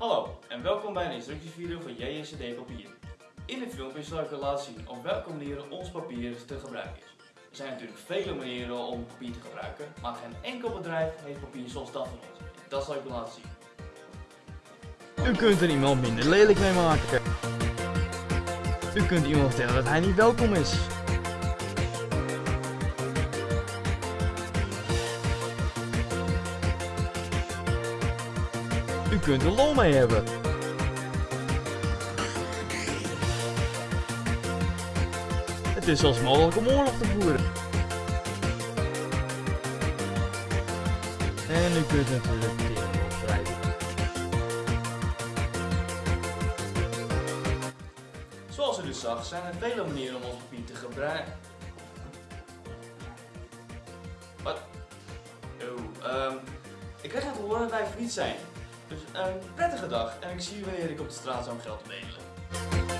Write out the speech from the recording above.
Hallo en welkom bij een instructievideo van JSCD Papier. In dit filmpje zal ik u laten zien op welke manieren ons papier te gebruiken is. Er zijn natuurlijk vele manieren om papier te gebruiken, maar geen enkel bedrijf heeft papier zoals dat van ons. Dat zal ik u laten zien. U kunt er iemand minder lelijk mee maken. U kunt iemand vertellen dat hij niet welkom is. U kunt er lol mee hebben. Het is zelfs mogelijk om oorlog te voeren. En u kunt natuurlijk dingen opschrijven. Zoals u dus zag zijn er vele manieren om ons papier te gebruiken. Wat? Oh, ehm, ik krijg net te horen dat wij failliet zijn. Dus een prettige dag en ik zie u wanneer ik op de straat zou geld bedelen.